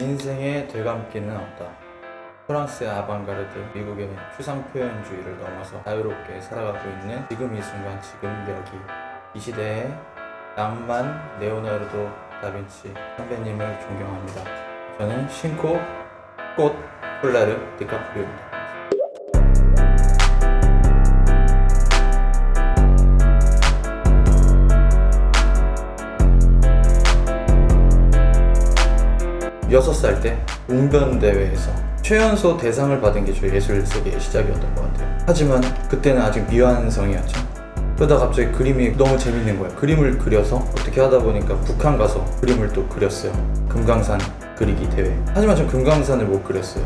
인생의 되감기는 없다. 프랑스의 아방가르드, 미국의 추상 표현주의를 넘어서 자유롭게 살아가고 있는 지금 이 순간, 지금 여기 이 시대의 낭만 레오나르도 다빈치 선배님을 존경합니다. 저는 신코 꽃 폴라르 디카프리오입니다. 여섯 살때 웅변 대회에서 최연소 대상을 받은 게 저희 예술 세계의 시작이었던 것 같아요. 하지만 그때는 아직 미완성이었죠. 그러다 갑자기 그림이 너무 재밌는 거예요. 그림을 그려서 어떻게 하다 보니까 북한 가서 그림을 또 그렸어요. 금강산 그리기 대회. 하지만 전 금강산을 못 그렸어요.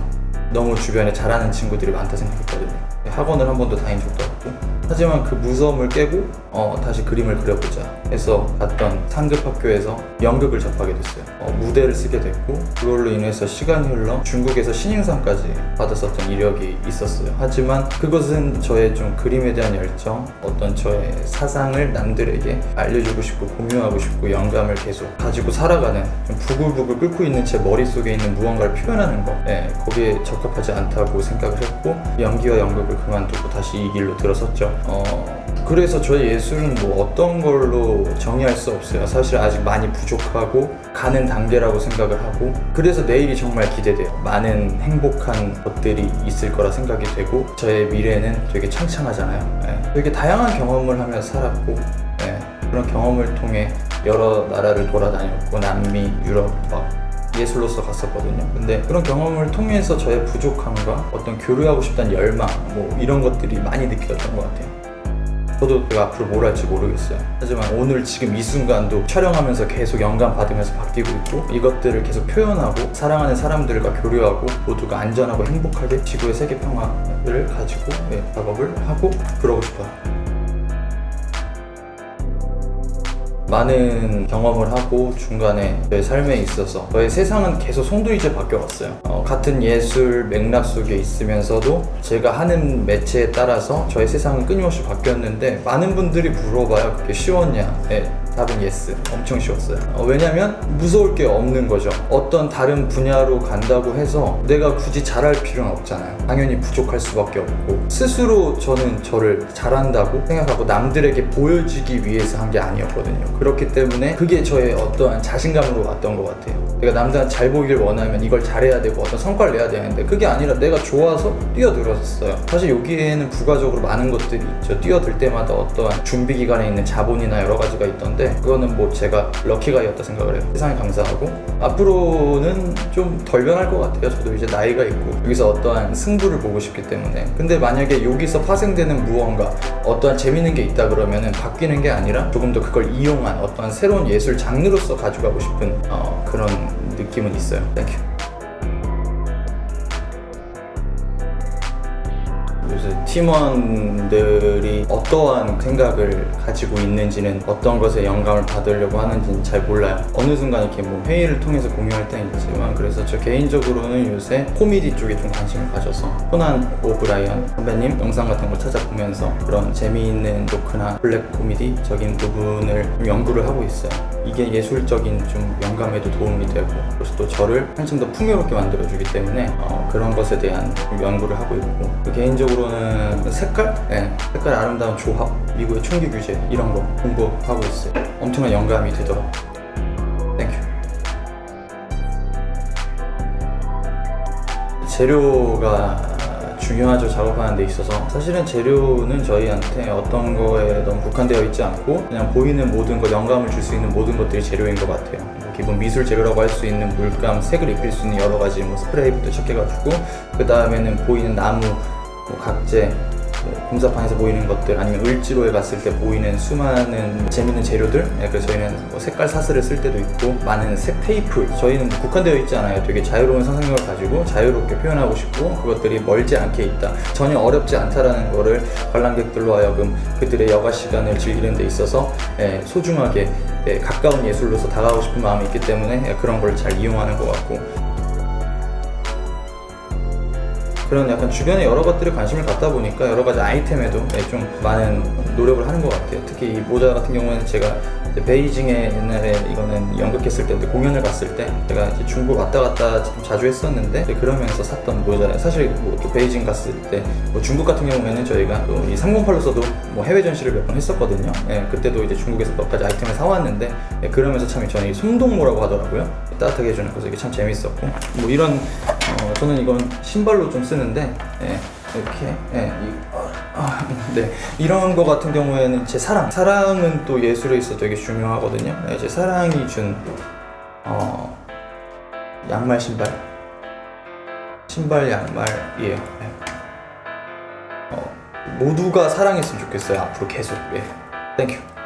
너무 주변에 잘하는 친구들이 많다 생각했거든요. 학원을 한 번도 다닌 적도 없고 하지만 그 무서움을 깨고 어, 다시 그림을 그려보자 해서 갔던 상급 학교에서 연극을 접하게 됐어요. 어, 무대를 쓰게 됐고 그걸로 인해서 시간이 흘러 중국에서 신인상까지 받았었던 이력이 있었어요. 하지만 그것은 저의 좀 그림에 대한 열정 어떤 저의 사상을 남들에게 알려주고 싶고 공유하고 싶고 영감을 계속 가지고 살아가는 좀 부글부글 끓고 있는 제 머릿속에 있는 무언가를 표현하는 거. 예, 거기에 적합하지 않다고 생각을 했고 연기와 연극을 그만두고 다시 이 길로 들어섰죠 어, 그래서 저의 예술은 뭐 어떤 걸로 정의할 수 없어요. 사실 아직 많이 부족하고 가는 단계라고 생각을 하고 그래서 내일이 정말 기대돼요. 많은 행복한 것들이 있을 거라 생각이 되고 저의 미래는 되게 창창하잖아요. 예. 되게 다양한 경험을 하면서 살았고 예. 그런 경험을 통해 여러 나라를 돌아다녔고 남미, 유럽 막 예술로서 갔었거든요. 근데 그런 경험을 통해서 저의 부족함과 어떤 교류하고 싶다는 열망 뭐 이런 것들이 많이 느껴졌던 것 같아요. 저도 제가 앞으로 뭘 할지 모르겠어요. 하지만 오늘 지금 이 순간도 촬영하면서 계속 영감 받으면서 바뀌고 있고 이것들을 계속 표현하고 사랑하는 사람들과 교류하고 모두가 안전하고 행복하게 지구의 세계 평화를 가지고 네, 작업을 하고 그러고 싶어요. 많은 경험을 하고 중간에 저의 삶에 있어서 저의 세상은 계속 송두리째 바뀌어왔어요. 어, 같은 예술 맥락 속에 있으면서도 제가 하는 매체에 따라서 저의 세상은 끊임없이 바뀌었는데 많은 분들이 물어봐요. 그게 쉬웠냐? 네, 답은 yes 엄청 쉬웠어요. 어, 왜냐면 무서울 게 없는 거죠. 어떤 다른 분야로 간다고 해서 내가 굳이 잘할 필요는 없잖아요. 당연히 부족할 수밖에 없고. 스스로 저는 저를 잘한다고 생각하고 남들에게 보여지기 위해서 한 게 아니었거든요. 그렇기 때문에 그게 저의 어떠한 자신감으로 왔던 것 같아요. 내가 남들한테 잘 보이길 원하면 이걸 잘해야 되고 어떤 성과를 내야 되는데 그게 아니라 내가 좋아서 뛰어들었어요. 사실 여기에는 부가적으로 많은 것들이 있죠. 뛰어들 때마다 어떠한 준비 기간에 있는 자본이나 여러 가지가 있던데 그거는 뭐 제가 럭키가이였다 생각을 해요. 세상에 감사하고. 앞으로는 좀 덜 변할 것 같아요. 저도 이제 나이가 있고 여기서 어떠한 승부를 보고 싶기 때문에. 근데 만약에 여기서 파생되는 무언가 어떠한 재밌는 게 있다 그러면 은 바뀌는 게 아니라 조금 더 그걸 이용한 어떠한 새로운 예술 장르로서 가져가고 싶은 어, 그런 느낌은 있어요. Thank you 요새 팀원들이 어떠한 생각을 가지고 있는지는 어떤 것에 영감을 받으려고 하는지는 잘 몰라요. 어느 순간 이렇게 뭐 회의를 통해서 공유할 때는 있지만 그래서 저 개인적으로는 요새 코미디 쪽에 좀 관심을 가져서 코난 오브라이언 선배님 영상 같은 걸 찾아보면서 그런 재미있는 조크나 블랙 코미디적인 부분을 좀 연구를 하고 있어요. 이게 예술적인 좀 영감에도 도움이 되고 그래서 또 저를 한층 더 풍요롭게 만들어주기 때문에 어, 그런 것에 대한 좀 연구를 하고 있고 개인적으로는 색깔? 네, 색깔 아름다운 조합 미국의 총기 규제 이런 거 공부하고 있어요. 엄청난 영감이 되더라고요 Thank you 재료가 중요하죠 작업하는 데 있어서. 사실은 재료는 저희한테 어떤 거에 너무 국한되어 있지 않고 그냥 보이는 모든 거 영감을 줄 수 있는 모든 것들이 재료인 것 같아요. 뭐 기본 미술 재료라고 할 수 있는 물감, 색을 입힐 수 있는 여러 가지 뭐 스프레이부터 시작해가지고 그 다음에는 보이는 나무, 뭐 각재 뭐 공사판에서 보이는 것들 아니면 을지로에 갔을 때 보이는 수많은 재밌는 재료들? 네, 그래서 저희는 뭐 색깔 사슬을 쓸 때도 있고 많은 색 테이프. 저희는 뭐 국한되어 있지 않아요. 되게 자유로운 상상력을 가지고 자유롭게 표현하고 싶고 그것들이 멀지 않게 있다. 전혀 어렵지 않다라는 거를 관람객들로 하여금 그들의 여가 시간을 즐기는 데 있어서 예, 소중하게 예, 가까운 예술로서 다가가고 싶은 마음이 있기 때문에 예, 그런 걸 잘 이용하는 것 같고 그런 약간 주변에 여러 것들에 관심을 갖다 보니까 여러 가지 아이템에도 네, 좀 많은 노력을 하는 것 같아요 특히 이 모자 같은 경우에는 제가 베이징에 옛날에 이거는 연극했을 때인데 공연을 갔을 때 제가 이제 중국 왔다 갔다 좀 자주 했었는데 그러면서 샀던 모자예요. 사실 뭐 베이징 갔을 때 뭐 중국 같은 경우에는 저희가 또 이 308로서도 뭐 해외 전시를 몇 번 했었거든요. 예, 그때도 이제 중국에서 몇 가지 아이템을 사왔는데 예, 그러면서 참 저는 이 송동모라고 하더라고요. 따뜻하게 해주는 거서 이게 참 재밌었고 뭐 이런 어, 저는 이건 신발로 좀 쓰는데 예, 이렇게 예, 이, 아, 네 이런 거 같은 경우에는 제 사랑 사랑은 또 예술에 있어 되게 중요하거든요. 예, 제 사랑이 준 어, 양말 신발 신발 양말이에요. 예. 어, 모두가 사랑했으면 좋겠어요 앞으로 계속 예. Thank you